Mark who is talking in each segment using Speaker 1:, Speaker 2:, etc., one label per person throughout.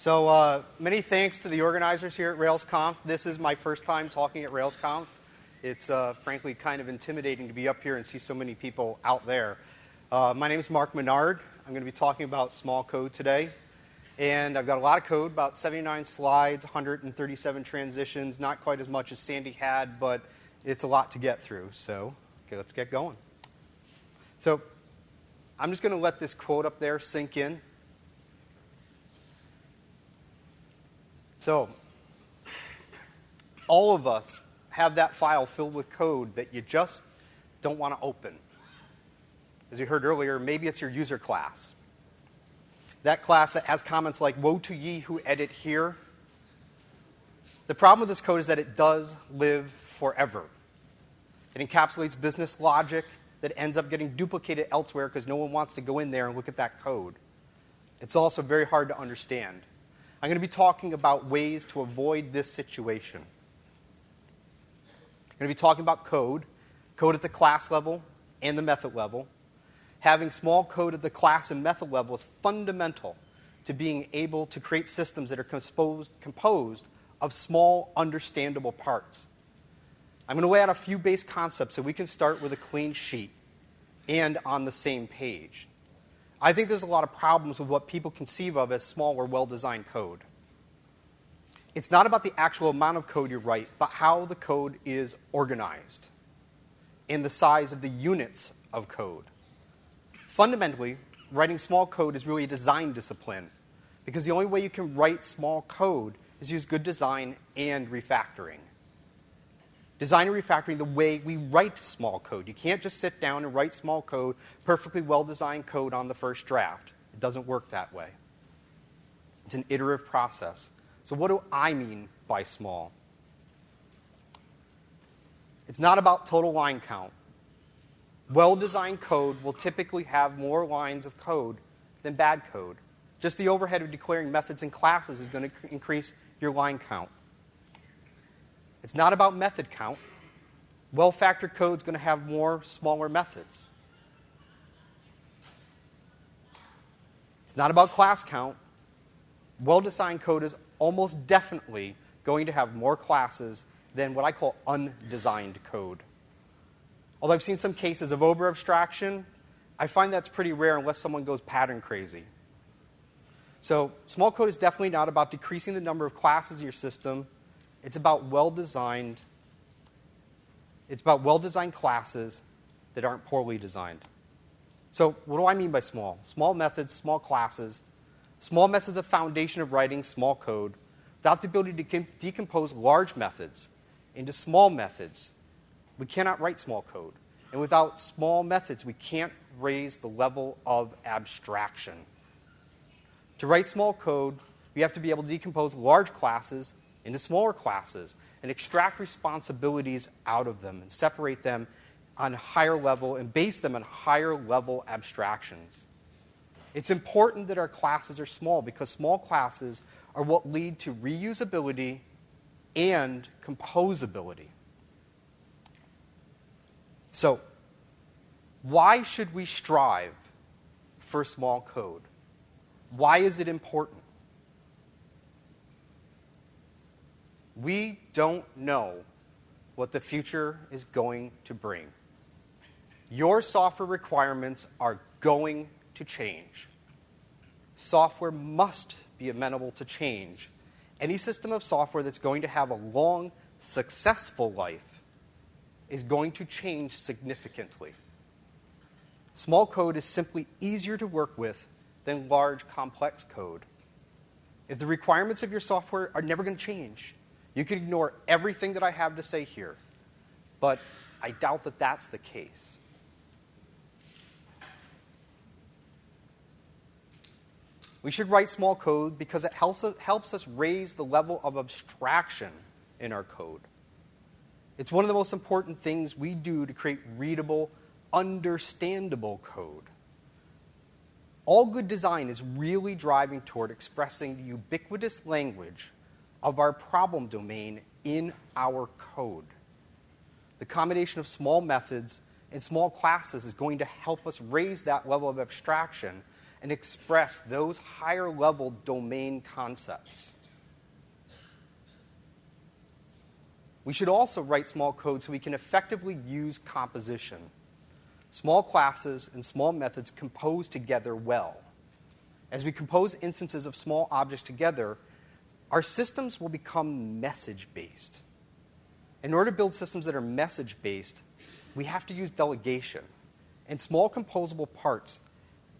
Speaker 1: So uh, many thanks to the organizers here at RailsConf. This is my first time talking at RailsConf. It's uh, frankly kind of intimidating to be up here and see so many people out there. Uh, my name is Mark Menard. I'm going to be talking about small code today. And I've got a lot of code, about 79 slides, 137 transitions, not quite as much as Sandi had, but it's a lot to get through. So okay, let's get going. So I'm just going to let this quote up there sink in. So, all of us have that file filled with code that you just don't want to open. As you heard earlier, maybe it's your user class. That class that has comments like, Woe to ye who edit here. The problem with this code is that it does live forever. It encapsulates business logic that ends up getting duplicated elsewhere because no one wants to go in there and look at that code. It's also very hard to understand. I'm going to be talking about ways to avoid this situation. I'm going to be talking about code, code at the class level and the method level. Having small code at the class and method level is fundamental to being able to create systems that are composed, composed of small, understandable parts. I'm going to lay out a few base concepts so we can start with a clean sheet and on the same page. I think there's a lot of problems with what people conceive of as small or well designed code. It's not about the actual amount of code you write, but how the code is organized and the size of the units of code. Fundamentally, writing small code is really a design discipline because the only way you can write small code is use good design and refactoring design and refactoring the way we write small code. You can't just sit down and write small code, perfectly well designed code on the first draft. It doesn't work that way. It's an iterative process. So, what do I mean by small? It's not about total line count. Well designed code will typically have more lines of code than bad code. Just the overhead of declaring methods and classes is going to increase your line count. It's not about method count. Well factored code is going to have more smaller methods. It's not about class count. Well designed code is almost definitely going to have more classes than what I call undesigned code. Although I've seen some cases of over abstraction, I find that's pretty rare unless someone goes pattern crazy. So, small code is definitely not about decreasing the number of classes in your system it's about well designed. It's about well designed classes that aren't poorly designed. So, what do I mean by small? Small methods, small classes. Small methods are the foundation of writing small code without the ability to decompose large methods into small methods. We cannot write small code. And without small methods, we can't raise the level of abstraction. To write small code, we have to be able to decompose large classes into smaller classes and extract responsibilities out of them and separate them on a higher level and base them on higher level abstractions. It's important that our classes are small because small classes are what lead to reusability and composability. So, why should we strive for small code? Why is it important? We don't know what the future is going to bring. Your software requirements are going to change. Software must be amenable to change. Any system of software that's going to have a long, successful life is going to change significantly. Small code is simply easier to work with than large, complex code. If the requirements of your software are never going to change, you can ignore everything that I have to say here, but I doubt that that's the case. We should write small code because it helps, helps us raise the level of abstraction in our code. It's one of the most important things we do to create readable, understandable code. All good design is really driving toward expressing the ubiquitous language of our problem domain in our code. The combination of small methods and small classes is going to help us raise that level of abstraction and express those higher level domain concepts. We should also write small code so we can effectively use composition. Small classes and small methods compose together well. As we compose instances of small objects together, our systems will become message based. In order to build systems that are message based, we have to use delegation. And small composable parts,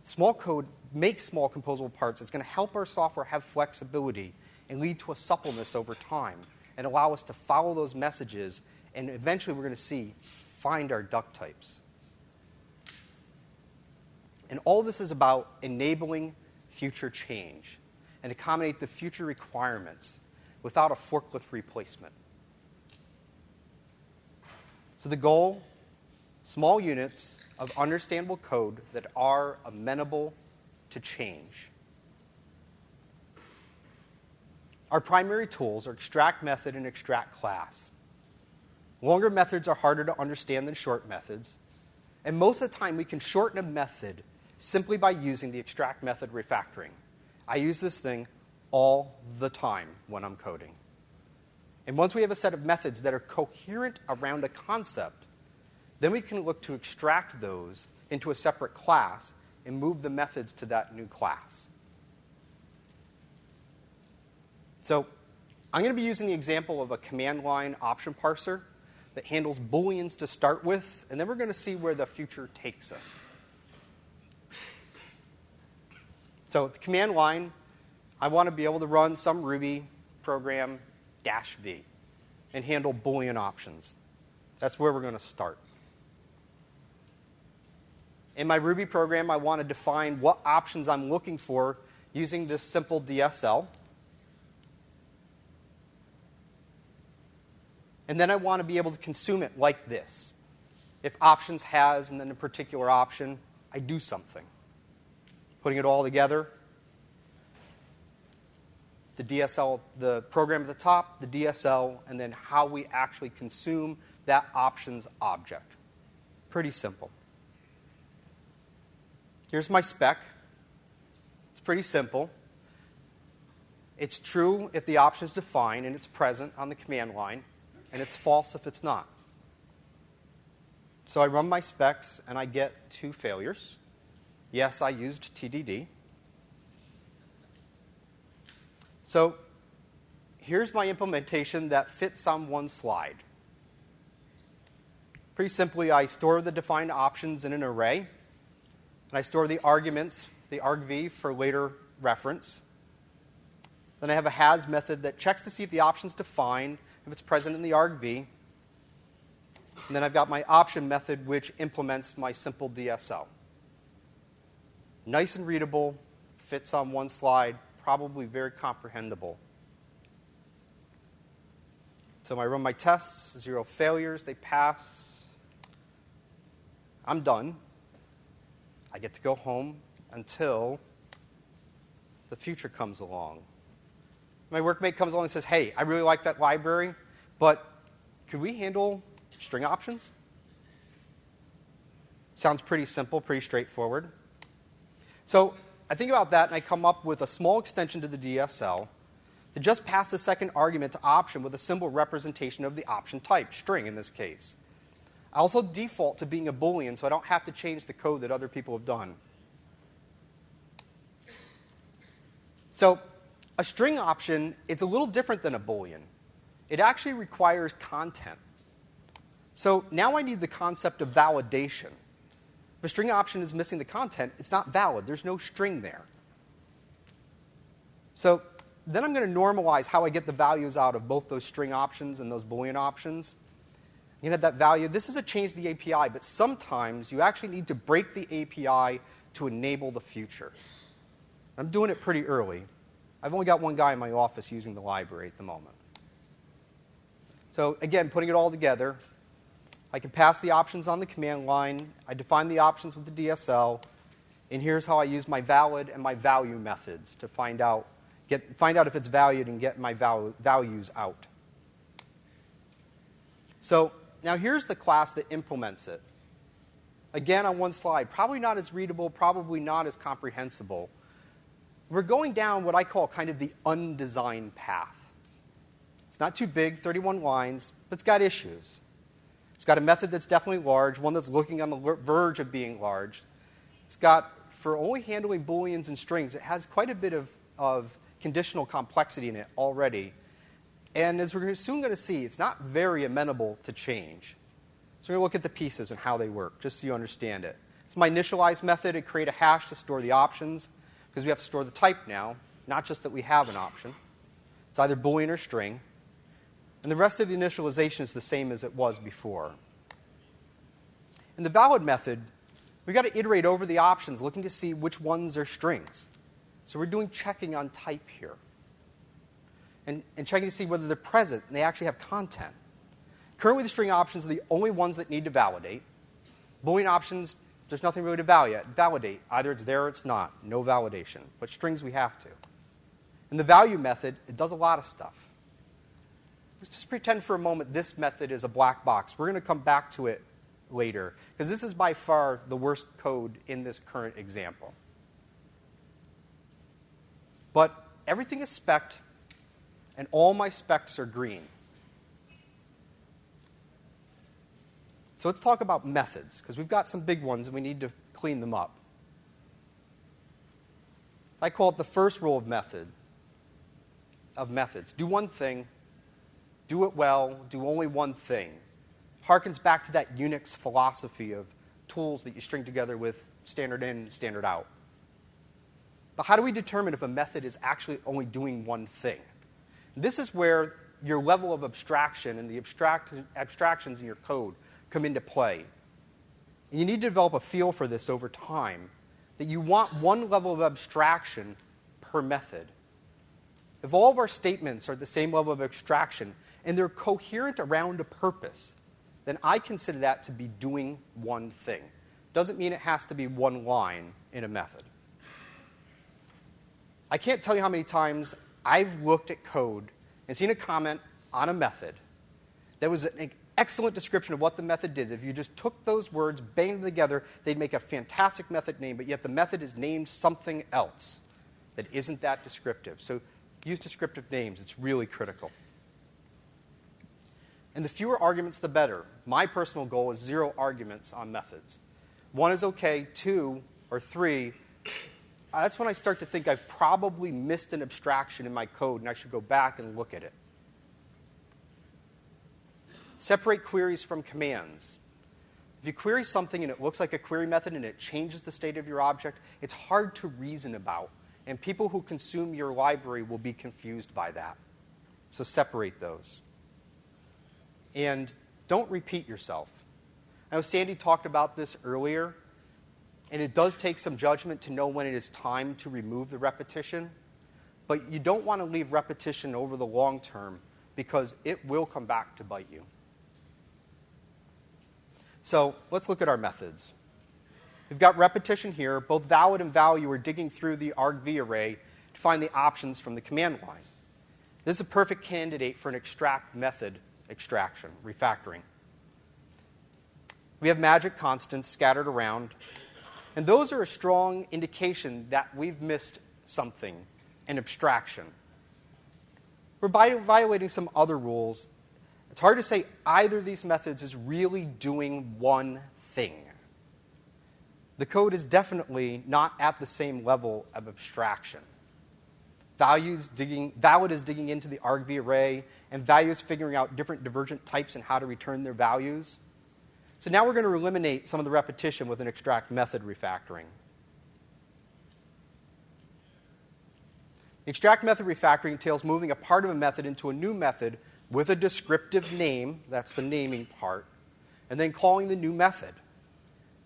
Speaker 1: small code makes small composable parts. It's going to help our software have flexibility and lead to a suppleness over time and allow us to follow those messages. And eventually, we're going to see find our duck types. And all this is about enabling future change and accommodate the future requirements without a forklift replacement. So the goal small units of understandable code that are amenable to change. Our primary tools are extract method and extract class. Longer methods are harder to understand than short methods, and most of the time we can shorten a method simply by using the extract method refactoring. I use this thing all the time when I'm coding. And once we have a set of methods that are coherent around a concept, then we can look to extract those into a separate class and move the methods to that new class. So I'm going to be using the example of a command line option parser that handles booleans to start with, and then we're going to see where the future takes us. So the command line, I want to be able to run some Ruby program dash V and handle Boolean options. That's where we're going to start. In my Ruby program, I want to define what options I'm looking for using this simple DSL. And then I want to be able to consume it like this. If options has and then a particular option, I do something putting it all together. The DSL, the program at the top, the DSL, and then how we actually consume that options object. Pretty simple. Here's my spec. It's pretty simple. It's true if the option is defined and it's present on the command line, and it's false if it's not. So I run my specs and I get two failures. Yes, I used TDD. So here's my implementation that fits on one slide. Pretty simply, I store the defined options in an array, and I store the arguments, the argv, for later reference. Then I have a has method that checks to see if the option is defined, if it's present in the argv. And then I've got my option method, which implements my simple DSL nice and readable, fits on one slide, probably very comprehensible. So I run my tests, zero failures, they pass. I'm done. I get to go home until the future comes along. My workmate comes along and says, Hey, I really like that library, but could we handle string options? Sounds pretty simple, pretty straightforward. So I think about that and I come up with a small extension to the DSL to just pass the second argument to option with a simple representation of the option type, string in this case. I also default to being a Boolean so I don't have to change the code that other people have done. So a string option, it's a little different than a Boolean. It actually requires content. So now I need the concept of validation. If a string option is missing the content, it's not valid. There's no string there. So then I'm going to normalize how I get the values out of both those string options and those Boolean options. You know that value. This is a change to the API, but sometimes you actually need to break the API to enable the future. I'm doing it pretty early. I've only got one guy in my office using the library at the moment. So again, putting it all together, I can pass the options on the command line. I define the options with the DSL. And here's how I use my valid and my value methods to find out, get, find out if it's valued and get my val- values out. So now here's the class that implements it. again on one slide, probably not as readable, probably not as comprehensible. We're going down what I call kind of the undesigned path. It's not too big, 31 lines, but it's got issues. It's got a method that's definitely large, one that's looking on the verge of being large. It's got, for only handling booleans and strings, it has quite a bit of, of conditional complexity in it already. And as we're soon going to see, it's not very amenable to change. So we're going to look at the pieces and how they work, just so you understand it. It's my initialize method to create a hash to store the options, because we have to store the type now, not just that we have an option. It's either Boolean or string. And the rest of the initialization is the same as it was before. In the valid method, we've got to iterate over the options, looking to see which ones are strings. So we're doing checking on type here. And, and checking to see whether they're present and they actually have content. Currently, the string options are the only ones that need to validate. Boolean options, there's nothing really to validate. validate. Either it's there or it's not. No validation. But strings, we have to. In the value method, it does a lot of stuff. Let's just pretend for a moment this method is a black box. We're going to come back to it later, because this is by far the worst code in this current example. But everything is specced, and all my specs are green. So let's talk about methods, because we've got some big ones and we need to clean them up. I call it the first rule of method of methods. Do one thing, do it well, do only one thing. Harkens back to that Unix philosophy of tools that you string together with standard in, standard out. But how do we determine if a method is actually only doing one thing? This is where your level of abstraction and the abstract, abstractions in your code come into play. And you need to develop a feel for this over time that you want one level of abstraction per method. If all of our statements are at the same level of abstraction and they're coherent around a purpose, then I consider that to be doing one thing. Doesn't mean it has to be one line in a method. I can't tell you how many times I've looked at code and seen a comment on a method that was an excellent description of what the method did. If you just took those words, banged them together, they'd make a fantastic method name, but yet the method is named something else that isn't that descriptive. So use descriptive names, it's really critical. And the fewer arguments, the better. My personal goal is zero arguments on methods. One is okay, two or three, that's when I start to think I've probably missed an abstraction in my code and I should go back and look at it. Separate queries from commands. If you query something and it looks like a query method and it changes the state of your object, it's hard to reason about. And people who consume your library will be confused by that. So separate those. And don't repeat yourself. I know Sandi talked about this earlier, and it does take some judgment to know when it is time to remove the repetition. But you don't want to leave repetition over the long term because it will come back to bite you. So let's look at our methods. We've got repetition here. Both valid and value are digging through the argv array to find the options from the command line. This is a perfect candidate for an extract method extraction, refactoring. We have magic constants scattered around, and those are a strong indication that we've missed something, an abstraction. We're violating some other rules it's hard to say either of these methods is really doing one thing. The code is definitely not at the same level of abstraction. Values digging, valid is digging into the argv array, and values figuring out different divergent types and how to return their values. So now we're going to eliminate some of the repetition with an extract method refactoring. Extract method refactoring entails moving a part of a method into a new method with a descriptive name, that's the naming part, and then calling the new method.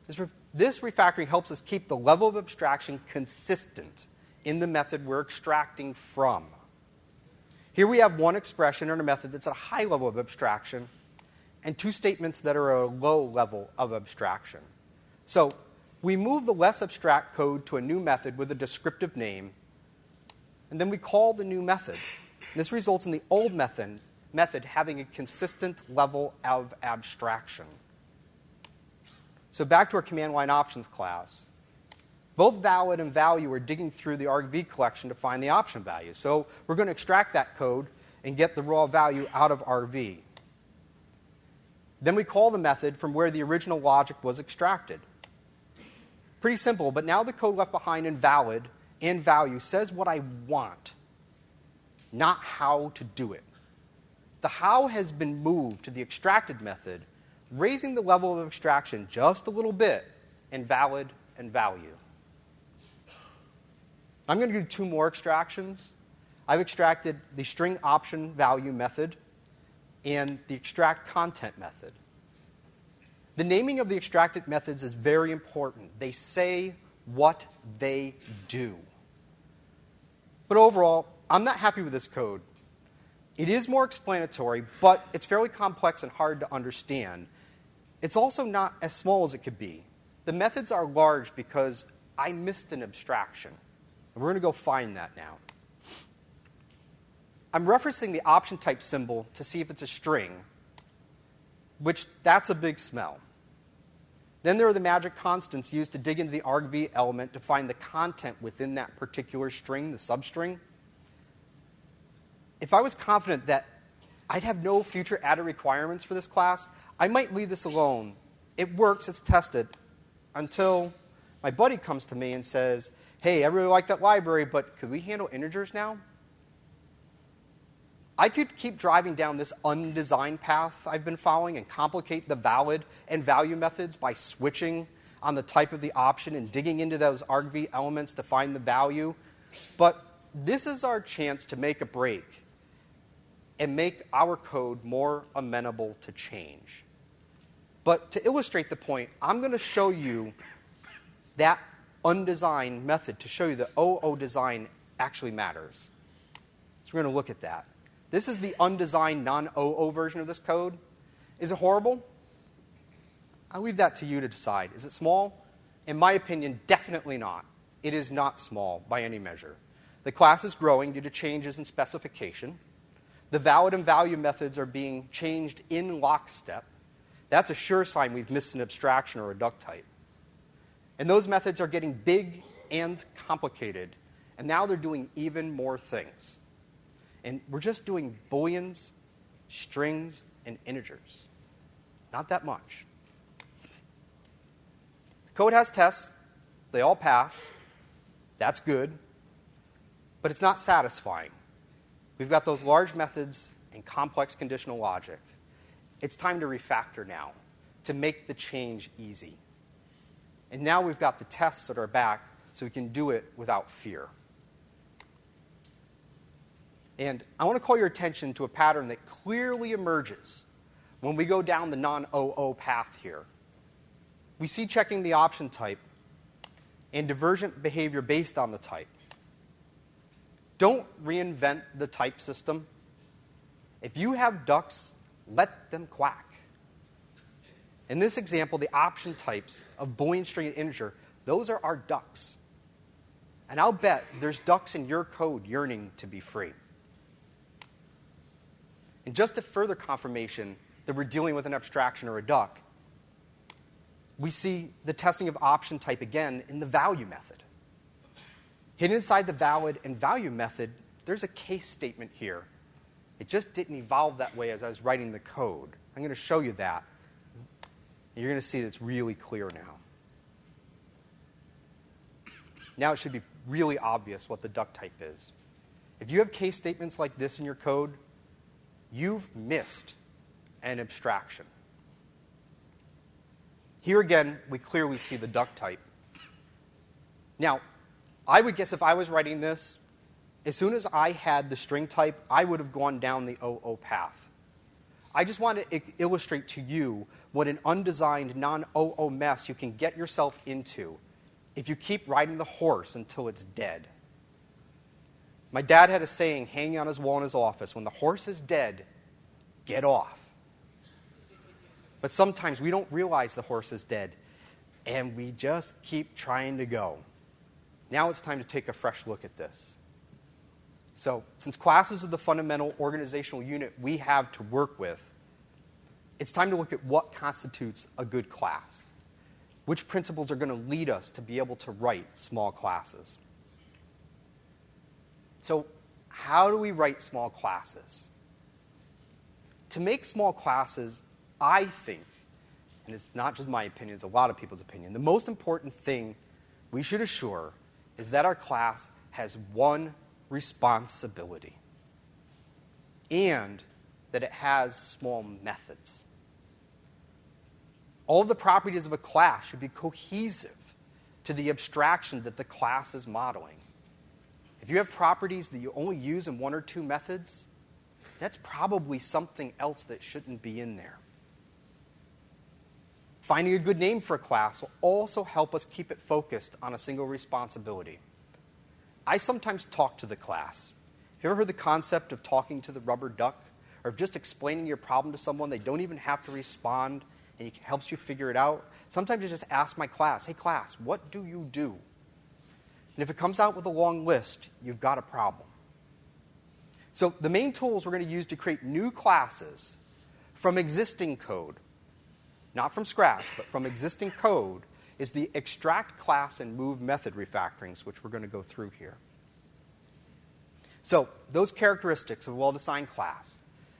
Speaker 1: This, this refactoring helps us keep the level of abstraction consistent in the method we're extracting from. Here we have one expression in a method that's at a high level of abstraction and two statements that are at a low level of abstraction. So we move the less abstract code to a new method with a descriptive name, and then we call the new method. This results in the old method method having a consistent level of abstraction. So back to our command line options class. Both valid and value are digging through the argv collection to find the option value. So we're going to extract that code and get the raw value out of argv. Then we call the method from where the original logic was extracted. Pretty simple, but now the code left behind in valid and value says what I want, not how to do it. The how has been moved to the extracted method, raising the level of abstraction just a little bit in valid and value. I'm going to do two more extractions. I've extracted the string option value method and the extract content method. The naming of the extracted methods is very important. They say what they do. But overall, I'm not happy with this code. It is more explanatory, but it's fairly complex and hard to understand. It's also not as small as it could be. The methods are large because I missed an abstraction. And we're going to go find that now. I'm referencing the option type symbol to see if it's a string, which that's a big smell. Then there are the magic constants used to dig into the argv element to find the content within that particular string, the substring. If I was confident that I'd have no future added requirements for this class, I might leave this alone. It works, it's tested, until my buddy comes to me and says, hey, I really like that library, but could we handle integers now? I could keep driving down this undesigned path I've been following and complicate the valid and value methods by switching on the type of the option and digging into those argv elements to find the value. But this is our chance to make a break and make our code more amenable to change. But to illustrate the point, I'm going to show you that undesigned method to show you that OO design actually matters. So we're going to look at that. This is the undesigned non OO version of this code. Is it horrible? I'll leave that to you to decide. Is it small? In my opinion, definitely not. It is not small by any measure. The class is growing due to changes in specification. The valid and value methods are being changed in lockstep. That's a sure sign we've missed an abstraction or a duck type. And those methods are getting big and complicated. And now they're doing even more things. And we're just doing booleans, strings, and integers. Not that much. The code has tests, they all pass. That's good. But it's not satisfying. We've got those large methods and complex conditional logic. It's time to refactor now to make the change easy. And now we've got the tests that are back so we can do it without fear. And I want to call your attention to a pattern that clearly emerges when we go down the non OO path here. We see checking the option type and divergent behavior based on the type. Don't reinvent the type system. If you have ducks, let them quack. In this example, the option types of Boolean string and integer, those are our ducks. And I'll bet there's ducks in your code yearning to be free. And just a further confirmation that we're dealing with an abstraction or a duck, we see the testing of option type again in the value method. Hidden inside the valid and value method, there's a case statement here. It just didn't evolve that way as I was writing the code. I'm going to show you that. You're going to see that it's really clear now. Now it should be really obvious what the duck type is. If you have case statements like this in your code, you've missed an abstraction. Here again, we clearly see the duck type. Now, I would guess if I was writing this, as soon as I had the string type, I would have gone down the OO path. I just want to illustrate to you what an undesigned, non OO mess you can get yourself into if you keep riding the horse until it's dead. My dad had a saying hanging on his wall in his office when the horse is dead, get off. But sometimes we don't realize the horse is dead, and we just keep trying to go. Now it's time to take a fresh look at this. So, since classes are the fundamental organizational unit we have to work with, it's time to look at what constitutes a good class. which principles are going to lead us to be able to write small classes. So, how do we write small classes? To make small classes, I think, and it's not just my opinion, it's a lot of people's opinion, the most important thing we should assure is that our class has one responsibility and that it has small methods. All the properties of a class should be cohesive to the abstraction that the class is modeling. If you have properties that you only use in one or two methods, that's probably something else that shouldn't be in there. Finding a good name for a class will also help us keep it focused on a single responsibility. I sometimes talk to the class. Have you ever heard the concept of talking to the rubber duck? Or of just explaining your problem to someone, they don't even have to respond, and it helps you figure it out? Sometimes I just ask my class, hey, class, what do you do? And if it comes out with a long list, you've got a problem. So, the main tools we're going to use to create new classes from existing code, not from scratch, but from existing code, is the extract class and move method refactorings, which we're going to go through here. So, those characteristics of a well designed class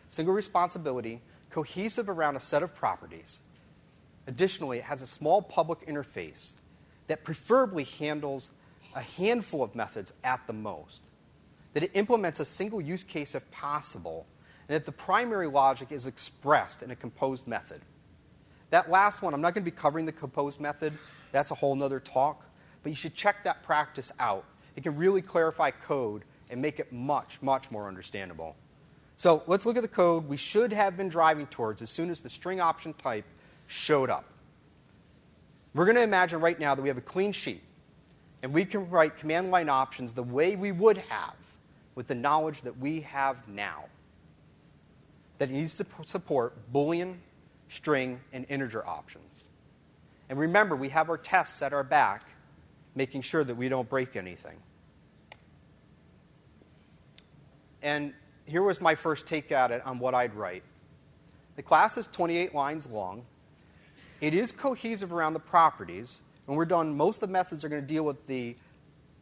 Speaker 1: single responsibility, cohesive around a set of properties. Additionally, it has a small public interface that preferably handles a handful of methods at the most that it implements a single use case if possible, and that the primary logic is expressed in a composed method. That last one, I'm not going to be covering the composed method, that's a whole other talk, but you should check that practice out. It can really clarify code and make it much, much more understandable. So let's look at the code we should have been driving towards as soon as the string option type showed up. We're going to imagine right now that we have a clean sheet, and we can write command line options the way we would have with the knowledge that we have now. That it needs to support Boolean, string, and integer options. And remember, we have our tests at our back, making sure that we don't break anything. And here was my first take at it on what I'd write. The class is 28 lines long. It is cohesive around the properties. When we're done, most of the methods are going to deal with the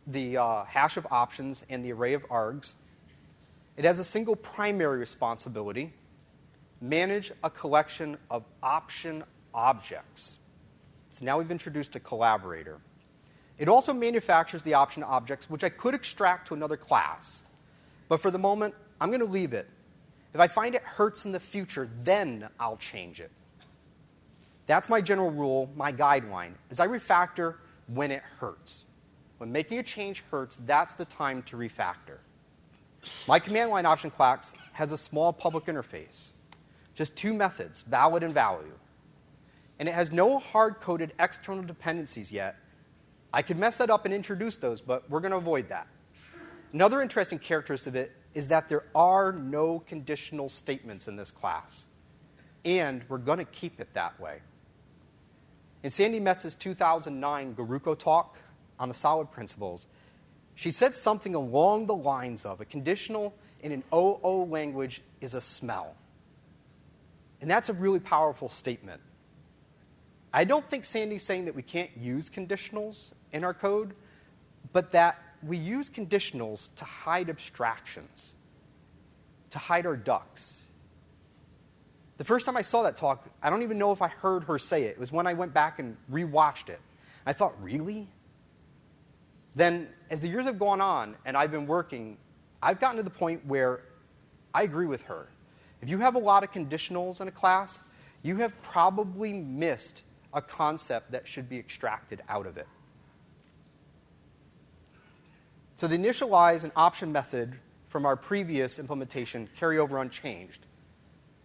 Speaker 1: the uh, hash of options and the array of args. It has a single primary responsibility manage a collection of option objects. So now we've introduced a collaborator. It also manufactures the option objects, which I could extract to another class. But for the moment, I'm going to leave it. If I find it hurts in the future, then I'll change it. That's my general rule, my guideline, is I refactor when it hurts. When making a change hurts, that's the time to refactor. My command line option class has a small public interface, just two methods, valid and value. And it has no hard coded external dependencies yet. I could mess that up and introduce those, but we're going to avoid that. Another interesting characteristic of it is that there are no conditional statements in this class. And we're going to keep it that way. In Sandi Metz's 2009 GoRuCo talk, on the solid principles, she said something along the lines of a conditional in an OO language is a smell. And that's a really powerful statement. I don't think Sandi's saying that we can't use conditionals in our code, but that we use conditionals to hide abstractions, to hide our ducks. The first time I saw that talk, I don't even know if I heard her say it. It was when I went back and rewatched it. I thought, really? then as the years have gone on and I've been working, I've gotten to the point where I agree with her. If you have a lot of conditionals in a class, you have probably missed a concept that should be extracted out of it. So the initialize and option method from our previous implementation carry over unchanged,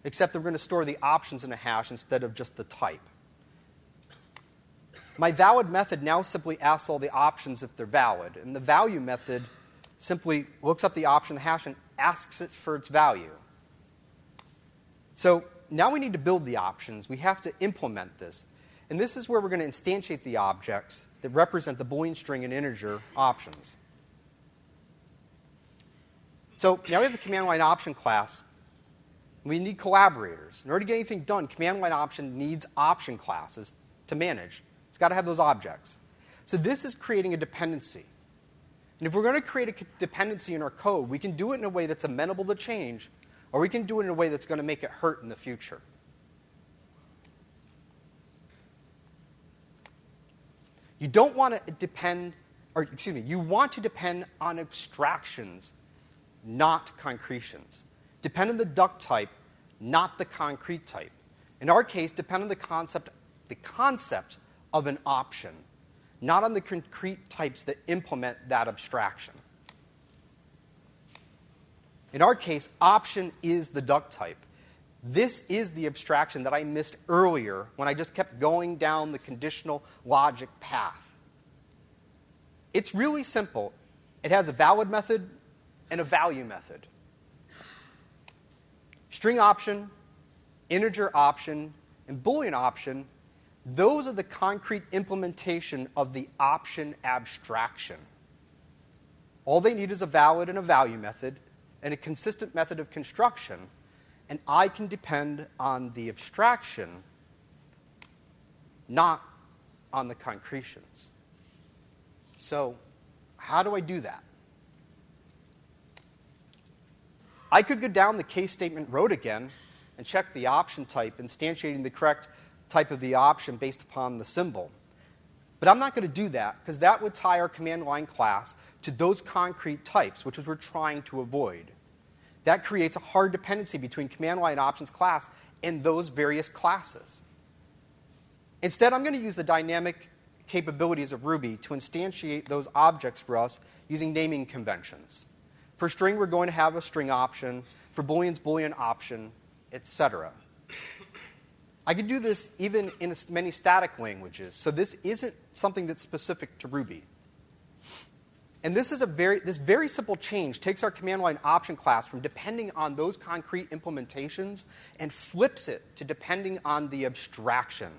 Speaker 1: except that we're going to store the options in a hash instead of just the type. My valid method now simply asks all the options if they're valid, and the value method simply looks up the option, in the hash, and asks it for its value. So now we need to build the options. We have to implement this. And this is where we're going to instantiate the objects that represent the Boolean string and integer options. So now we have the command line option class. We need collaborators. In order to get anything done, command line option needs option classes to manage. It's got to have those objects. So this is creating a dependency. And if we're going to create a dependency in our code, we can do it in a way that's amenable to change, or we can do it in a way that's going to make it hurt in the future. You don't want to depend, or excuse me, you want to depend on abstractions, not concretions. Depend on the duck type, not the concrete type. In our case, depend on the concept, the concept of an option, not on the concrete types that implement that abstraction. In our case, option is the duck type. This is the abstraction that I missed earlier when I just kept going down the conditional logic path. It's really simple. It has a valid method and a value method. String option, integer option, and Boolean option, those are the concrete implementation of the option abstraction. All they need is a valid and a value method and a consistent method of construction and I can depend on the abstraction, not on the concretions. So, how do I do that? I could go down the case statement road again and check the option type, instantiating the correct type of the option based upon the symbol. But I'm not going to do that because that would tie our command line class to those concrete types, which is we're trying to avoid. That creates a hard dependency between command line options class and those various classes. Instead, I'm going to use the dynamic capabilities of Ruby to instantiate those objects for us using naming conventions. For string, we're going to have a string option. For Booleans, Boolean option, etc. I could do this even in many static languages, so this isn't something that's specific to Ruby. And this is a very this very simple change takes our command line option class from depending on those concrete implementations and flips it to depending on the abstraction.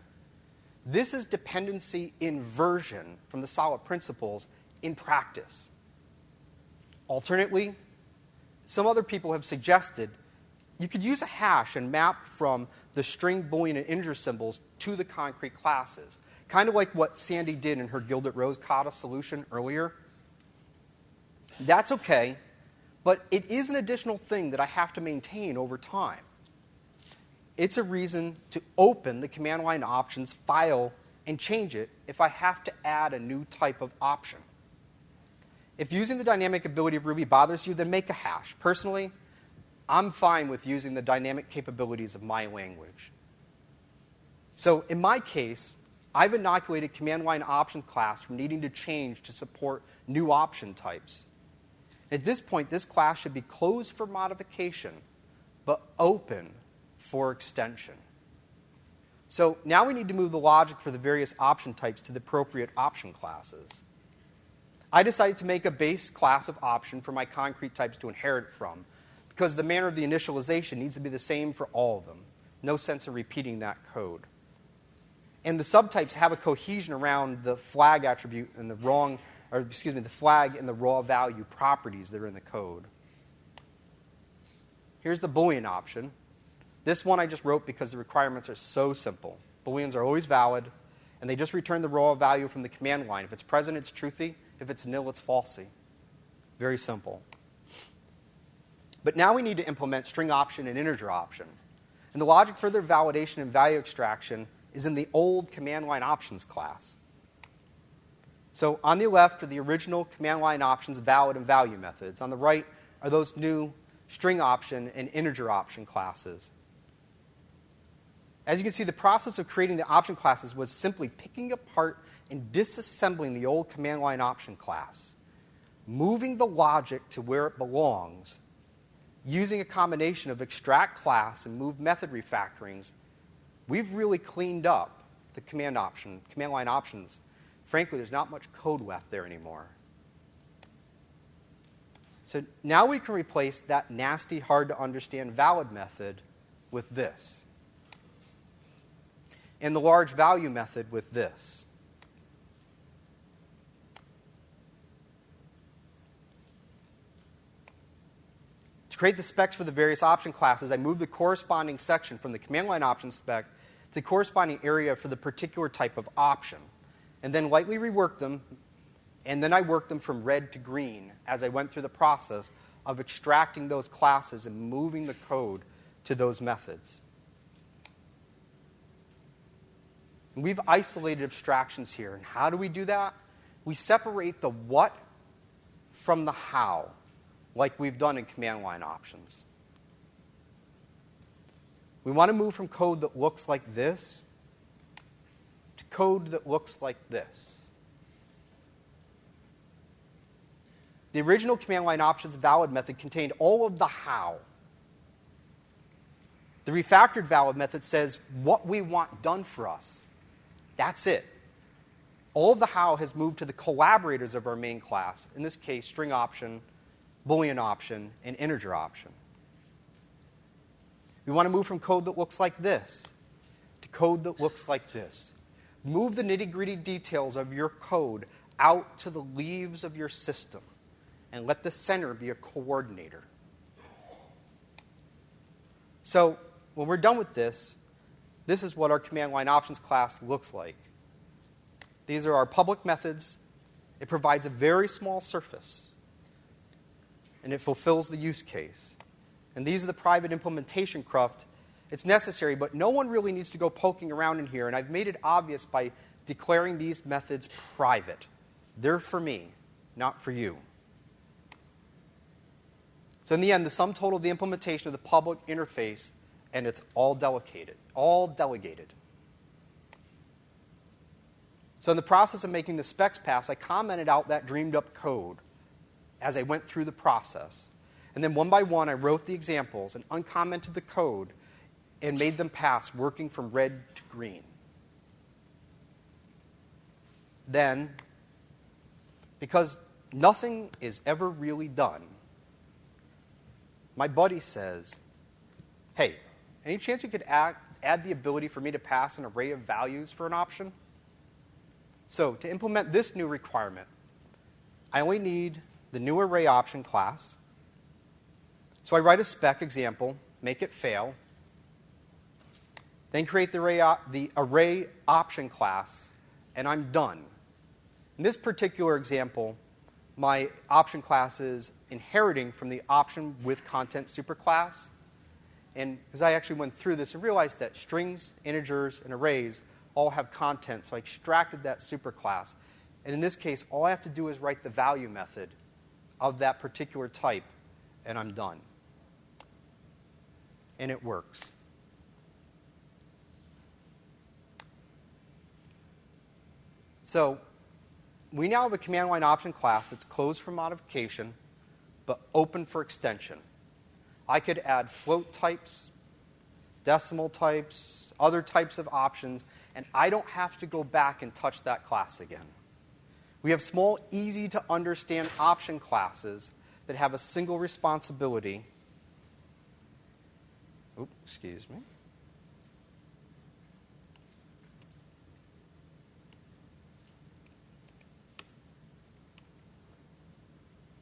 Speaker 1: This is dependency inversion from the solid principles in practice. Alternately, some other people have suggested you could use a hash and map from the string, boolean, and integer symbols to the concrete classes, kind of like what Sandi did in her Gilded Rose Kata solution earlier. That's okay, but it is an additional thing that I have to maintain over time. It's a reason to open the command line options file and change it if I have to add a new type of option. If using the dynamic ability of Ruby bothers you, then make a hash. Personally, I'm fine with using the dynamic capabilities of my language. So in my case, I've inoculated command line options class from needing to change to support new option types. At this point, this class should be closed for modification, but open for extension. So now we need to move the logic for the various option types to the appropriate option classes. I decided to make a base class of option for my concrete types to inherit from because the manner of the initialization needs to be the same for all of them. No sense in repeating that code. And the subtypes have a cohesion around the flag attribute and the wrong or excuse me, the flag and the raw value properties that are in the code. Here's the Boolean option. This one I just wrote because the requirements are so simple. Booleans are always valid, and they just return the raw value from the command line. If it's present, it's truthy. If it's nil, it's falsy. Very simple. But now we need to implement string option and integer option. And the logic for their validation and value extraction is in the old command line options class. So on the left are the original command line options, valid and value methods. On the right are those new string option and integer option classes. As you can see, the process of creating the option classes was simply picking apart and disassembling the old command line option class, moving the logic to where it belongs, using a combination of extract class and move method refactorings. We've really cleaned up the command option, command line options frankly, there's not much code left there anymore. So now we can replace that nasty, hard to understand valid method with this. And the large value method with this. To create the specs for the various option classes, I move the corresponding section from the command line option spec to the corresponding area for the particular type of option. and then lightly rework them, and then I worked them from red to green as I went through the process of extracting those classes and moving the code to those methods. And we've isolated abstractions here. And how do we do that? We separate the what from the how, like we've done in command line options. We want to move from code that looks like this to code that looks like this. The original command line options valid method contained all of the how. The refactored valid method says what we want done for us. That's it. All of the how has moved to the collaborators of our main class, in this case, string option, boolean option, and integer option. We want to move from code that looks like this to code that looks like this. Move the nitty gritty details of your code out to the leaves of your system and let the center be a coordinator. So, when we're done with this, this is what our command line options class looks like. These are our public methods. It provides a very small surface, and it fulfills the use case. And these are the private implementation cruft. It's necessary, but no one really needs to go poking around in here, and I've made it obvious by declaring these methods private. They're for me, not for you. So, in the end, the sum total of the implementation of the public interface, and it's all delegated. All delegated. So, in the process of making the specs pass, I commented out that dreamed up code as I went through the process. And then one by one, I wrote the examples and uncommented the code and made them pass, working from red to green. Then, because nothing is ever really done my buddy says, Hey, any chance you could add, add the ability for me to pass an array of values for an option? So, to implement this new requirement, I only need the new array option class. So, I write a spec example, make it fail, then create the array, the array option class, and I'm done. In this particular example, my option class is inheriting from the option with content superclass. And because I actually went through this and realized that strings, integers, and arrays all have content, so I extracted that superclass. And in this case, all I have to do is write the value method of that particular type, and I'm done. And it works. So we now have a command line option class that's closed for modification, but open for extension. I could add float types, decimal types, other types of options, and I don't have to go back and touch that class again. We have small, easy to understand option classes that have a single responsibility. Oops, excuse me.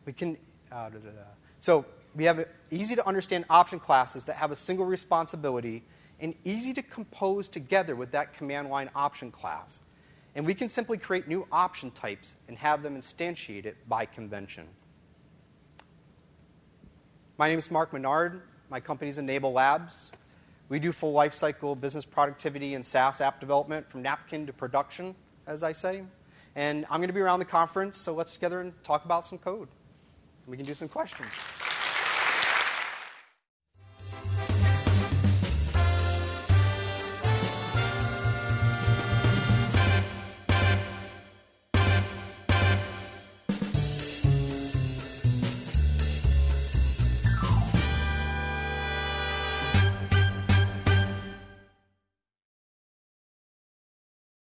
Speaker 1: We can, uh, da, da, da. so we have easy to understand option classes that have a single responsibility and easy to compose together with that command line option class. And we can simply create new option types and have them instantiated by convention. My name is Mark Menard. My company is Enable Labs. We do full lifecycle business productivity and SaaS app development from napkin to production, as I say. And I'm going to be around the conference, so let's together and talk about some code we can do some questions.